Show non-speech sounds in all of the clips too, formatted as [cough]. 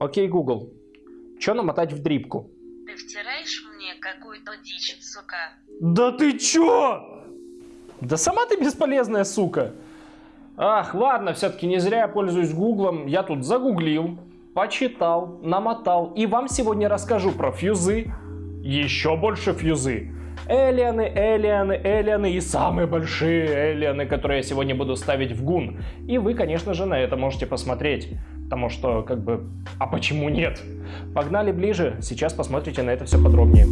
Окей, Google, что намотать в дрипку? Ты втираешь мне какую-то дичь, сука. Да ты чё? Да сама ты бесполезная сука. Ах, ладно, все-таки не зря я пользуюсь гуглом. Я тут загуглил, почитал, намотал. И вам сегодня расскажу про фьюзы. Еще больше фьюзы. Элианы, элианы, элианы и самые большие элианы, которые я сегодня буду ставить в гун. И вы, конечно же, на это можете посмотреть. Потому что, как бы, а почему нет? Погнали ближе, сейчас посмотрите на это все подробнее.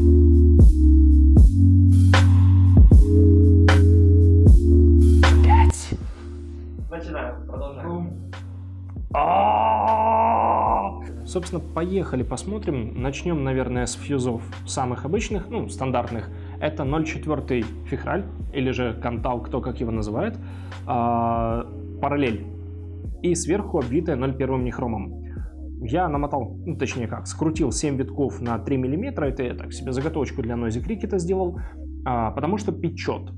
Пять. Начинаем, продолжаем. Собственно, поехали, посмотрим. Начнем, наверное, с фьюзов самых обычных, ну, стандартных. Это 0.4 фихраль, или же кантал, кто как его называет, а, параллель и сверху обвитая 0,1 нехромом. Я намотал, ну, точнее как, скрутил 7 витков на 3 мм, это я так себе заготовочку для Noisy Cricket сделал, а, потому что печет.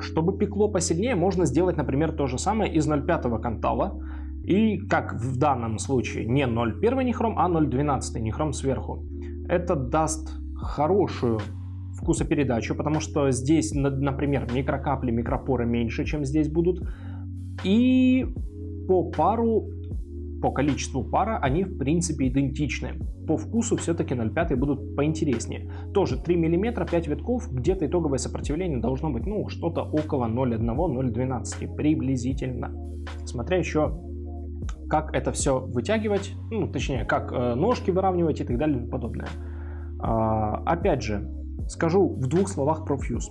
Чтобы пекло посильнее, можно сделать, например, то же самое из 0,5 кантала, и как в данном случае не 0,1 нехром, а 0,12 нехром сверху. Это даст хорошую вкусопередачу, потому что здесь, например, микрокапли, микропоры меньше, чем здесь будут. И по пару, по количеству пара они в принципе идентичны. По вкусу все-таки 0,5 будут поинтереснее. Тоже 3 мм, 5 витков, где-то итоговое сопротивление должно быть ну что-то около 0,1-0,12 приблизительно. Смотря еще как это все вытягивать, ну точнее как э, ножки выравнивать и так далее и подобное. А, опять же, скажу в двух словах про фьюз.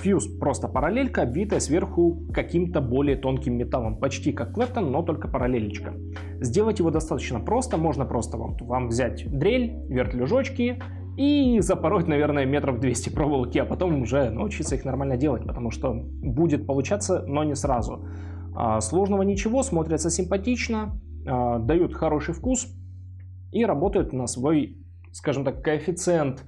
Фьюз просто параллелька, обвитая сверху каким-то более тонким металлом, почти как клэптон, но только параллелечка. Сделать его достаточно просто, можно просто вам, вам взять дрель, вертлюжочки и запороть, наверное, метров 200 проволоки, а потом уже научиться их нормально делать, потому что будет получаться, но не сразу. А, сложного ничего, смотрятся симпатично, а, дают хороший вкус и работают на свой, скажем так, коэффициент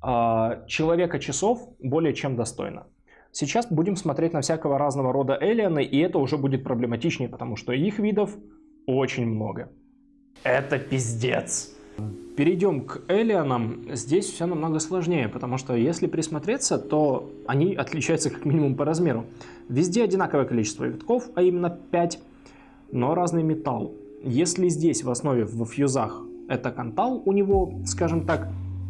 человека часов более чем достойно. Сейчас будем смотреть на всякого разного рода эллианы, и это уже будет проблематичнее, потому что их видов очень много. Это пиздец. Перейдем к эллианам. Здесь все намного сложнее, потому что если присмотреться, то они отличаются как минимум по размеру. Везде одинаковое количество витков, а именно 5, но разный металл. Если здесь в основе в фьюзах это кантал, у него, скажем так,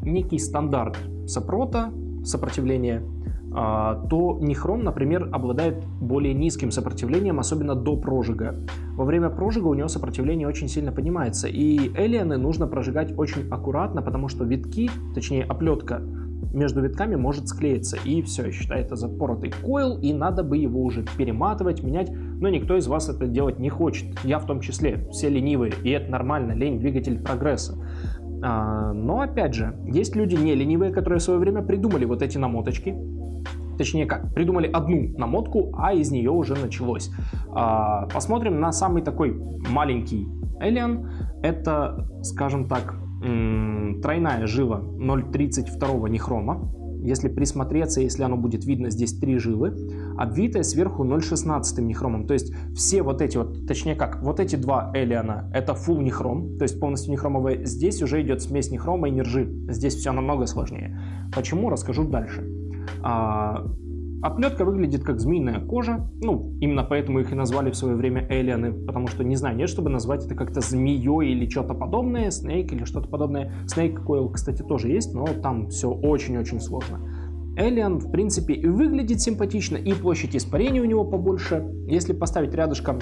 некий стандарт сопрота, сопротивления, а, то нихром, например, обладает более низким сопротивлением, особенно до прожига. Во время прожига у него сопротивление очень сильно поднимается, и элианы нужно прожигать очень аккуратно, потому что витки, точнее оплетка между витками может склеиться, и все, считается запоротый койл, и надо бы его уже перематывать, менять, но никто из вас это делать не хочет, я в том числе, все ленивые, и это нормально, лень двигатель прогресса. А, но опять же, есть люди не ленивые, которые в свое время придумали вот эти намоточки. Точнее как, придумали одну намотку, а из нее уже началось. А, посмотрим на самый такой маленький Alien. Это, скажем так, тройная жила 0.32 нехрома если присмотреться, если оно будет видно, здесь три жилы, обвитая сверху 0,16 нехромом. То есть все вот эти вот, точнее как, вот эти два элиана это full нехром, то есть полностью нехромовые. Здесь уже идет смесь нехрома и нержи. Здесь все намного сложнее. Почему, расскажу дальше. Оплетка выглядит как змеиная кожа, ну, именно поэтому их и назвали в свое время эллианы, потому что, не знаю, нет, чтобы назвать это как-то змеей или что-то подобное, снейк или что-то подобное. Снейк койл, кстати, тоже есть, но там все очень-очень сложно. Эллиан, в принципе, и выглядит симпатично, и площадь испарения у него побольше. Если поставить рядышком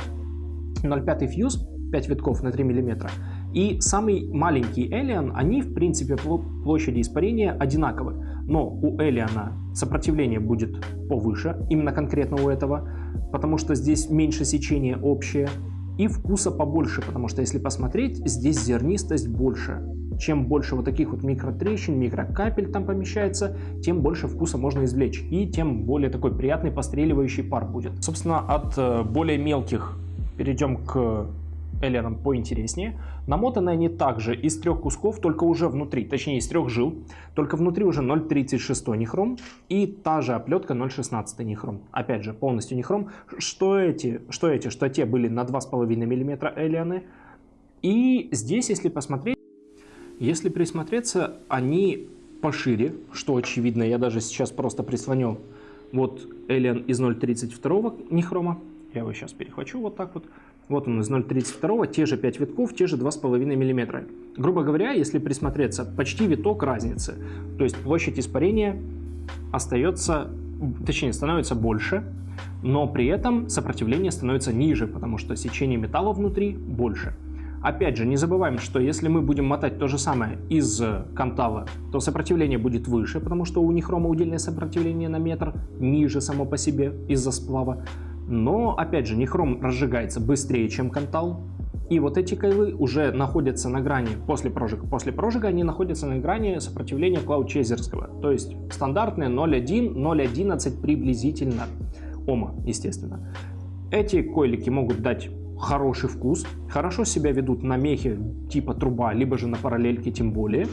0,5 фьюз, 5 витков на 3 мм, и самый маленький Элиан, они, в принципе, площади испарения одинаковы но у Элиана сопротивление будет повыше, именно конкретно у этого, потому что здесь меньше сечения общее, и вкуса побольше, потому что если посмотреть, здесь зернистость больше. Чем больше вот таких вот микротрещин, микрокапель там помещается, тем больше вкуса можно извлечь, и тем более такой приятный постреливающий пар будет. Собственно, от э, более мелких перейдем к эллером поинтереснее. Намотаны они также из трех кусков, только уже внутри, точнее из трех жил, только внутри уже 0.36 нехром и та же оплетка 0.16 нехром. Опять же, полностью нехром. Что эти, что эти, что те были на 2,5 мм эллианы, И здесь, если посмотреть, если присмотреться, они пошире, что очевидно. Я даже сейчас просто прислоню вот Alien из 0.32 нехрома. Я его сейчас перехвачу вот так вот. Вот он из 0.32, те же 5 витков, те же 2,5 мм. Грубо говоря, если присмотреться, почти виток разницы. То есть площадь испарения остается, точнее, становится больше, но при этом сопротивление становится ниже, потому что сечение металла внутри больше. Опять же, не забываем, что если мы будем мотать то же самое из кантала, то сопротивление будет выше, потому что у нехрома удельное сопротивление на метр ниже само по себе из-за сплава. Но, опять же, нехром разжигается быстрее, чем кантал. И вот эти кайлы уже находятся на грани после прожига. После прожига они находятся на грани сопротивления клаудчезерского. То есть стандартные 0,1, 0,11 приблизительно ома, естественно. Эти койлики могут дать хороший вкус, хорошо себя ведут на мехе типа труба, либо же на параллельке тем более.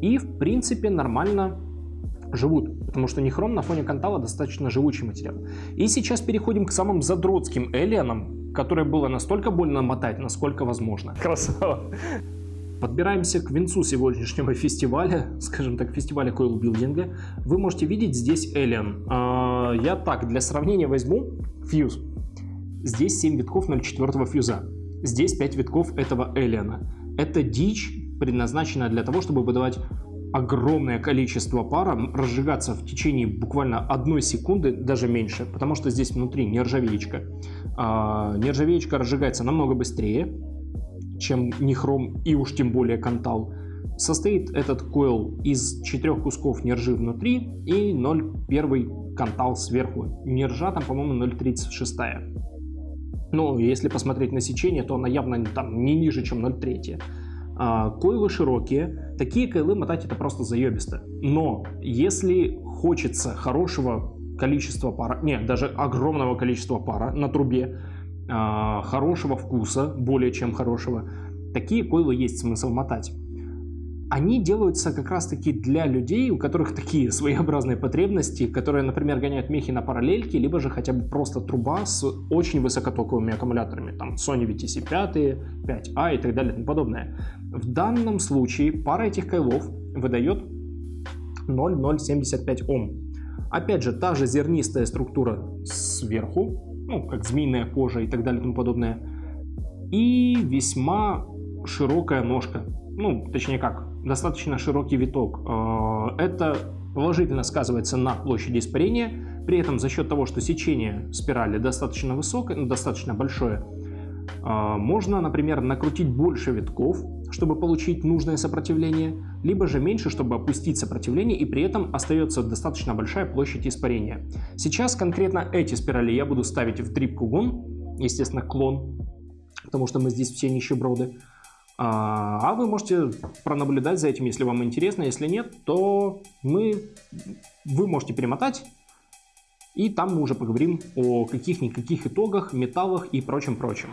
И в принципе нормально живут, потому что нехром на фоне кантала достаточно живучий материал. И сейчас переходим к самым задротским эллианам, которые было настолько больно мотать, насколько возможно. Красава! Подбираемся к венцу сегодняшнего фестиваля, скажем так, фестиваля койл-билдинга. Вы можете видеть здесь Alien. А, я так, для сравнения возьму фьюз. Здесь 7 витков 0,4 фьюза. Здесь 5 витков этого Alien. Это дичь, предназначенная для того, чтобы выдавать огромное количество пара разжигаться в течение буквально одной секунды, даже меньше, потому что здесь внутри нержавеечка. А, нержавеечка разжигается намного быстрее, чем нихром и уж тем более кантал. Состоит этот койл из четырех кусков нержи внутри и 0,1 кантал сверху. Нержа там, по-моему, 0,36. Ну, если посмотреть на сечение, то она явно там не ниже, чем 0,3. А, койлы широкие, такие койлы мотать это просто заебисто. Но если хочется хорошего количества пара, нет, даже огромного количества пара на трубе, а, хорошего вкуса, более чем хорошего, такие койлы есть смысл мотать они делаются как раз-таки для людей, у которых такие [laughs] своеобразные потребности, которые, например, гоняют мехи на параллельке, либо же хотя бы просто труба с очень высокотоковыми аккумуляторами, там Sony VTC 5, 5A и так далее и тому подобное. В данном случае пара этих кайлов выдает 0,075 Ом. Опять же, та же зернистая структура сверху, ну, как змеиная кожа и так далее и тому подобное, и весьма широкая ножка. Ну, точнее как, достаточно широкий виток. Э, это положительно сказывается на площади испарения. При этом за счет того, что сечение спирали достаточно высокое, ну, достаточно большое, э, можно, например, накрутить больше витков, чтобы получить нужное сопротивление, либо же меньше, чтобы опустить сопротивление, и при этом остается достаточно большая площадь испарения. Сейчас конкретно эти спирали я буду ставить в дрип-кугун, естественно, клон, потому что мы здесь все нищеброды. А, а вы можете пронаблюдать за этим, если вам интересно. Если нет, то мы, вы можете перемотать, и там мы уже поговорим о каких-никаких итогах, металлах и прочем-прочем.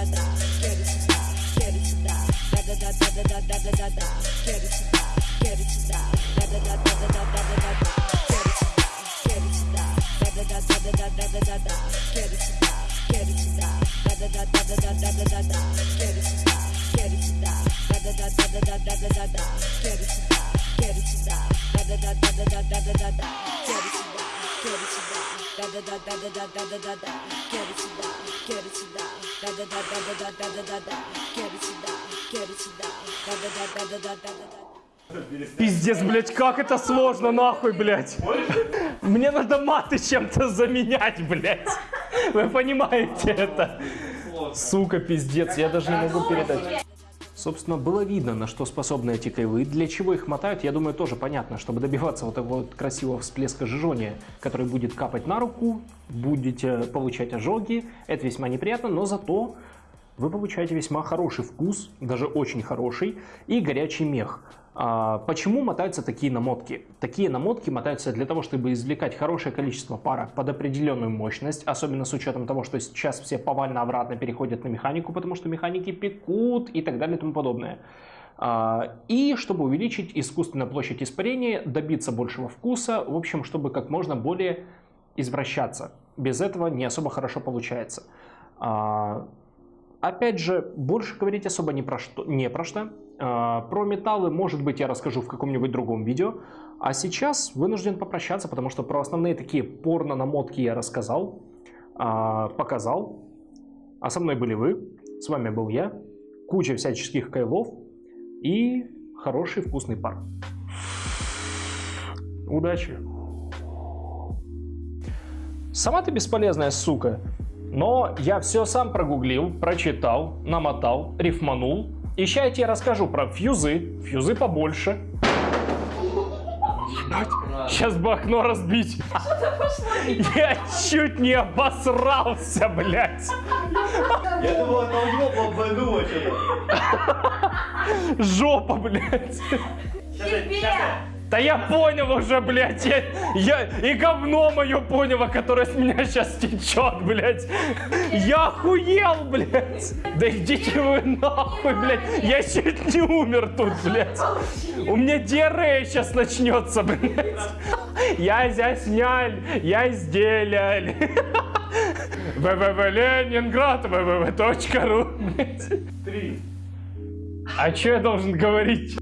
da da, quero te dar, quero te dar, da da da da da da da da da, quero te dar, quero te dar, da da da da da da da da da, quero te dar, quero te dar, da da da da da da da da da, quero te dar, quero te dar, da da da da da da da da da, quero te dar, quero te dar, da da da da da da da da da, quero te dar, quero te dar, da da da da da da da da da, quero te dar, quero te dar, da da da da da da da da da, quero te dar Пиздец, блядь, как это сложно, нахуй, блядь. Мне надо маты чем-то заменять, блядь. Вы понимаете это? Сука, пиздец, я даже не могу передать. Собственно, было видно, на что способны эти кайлы, для чего их мотают, я думаю, тоже понятно, чтобы добиваться вот такого вот красивого всплеска жжения, который будет капать на руку, будете получать ожоги, это весьма неприятно, но зато вы получаете весьма хороший вкус, даже очень хороший, и горячий мех. А, почему мотаются такие намотки? Такие намотки мотаются для того, чтобы извлекать хорошее количество пара под определенную мощность, особенно с учетом того, что сейчас все повально-обратно переходят на механику, потому что механики пекут и так далее и тому подобное. А, и чтобы увеличить искусственную площадь испарения, добиться большего вкуса, в общем, чтобы как можно более извращаться. Без этого не особо хорошо получается. А, опять же, больше говорить особо не про что. Не про что. А, про металлы, может быть, я расскажу в каком-нибудь другом видео. А сейчас вынужден попрощаться, потому что про основные такие порно-намотки я рассказал, а, показал. А со мной были вы, с вами был я, куча всяческих кайлов и хороший вкусный пар. Удачи! Сама ты бесполезная сука, но я все сам прогуглил, прочитал, намотал, рифманул и сейчас я тебе расскажу про фьюзы. Фьюзы побольше. Ебать, сейчас бы окно разбить. Я чуть не обосрался, блядь. Я думал, это него бомбануло что-то. Жопа, блядь. Тебе! Да я понял уже, блядь, я, я и говно мое понял, которое с меня сейчас течет, блядь. Я охуел, блядь. Да идите вы нахуй, блядь. Я чуть не умер тут, блядь. У меня диарея сейчас начнется, блядь. Я здесь няль, я изделяль. www Ленинград, блядь. Три. А что я должен говорить?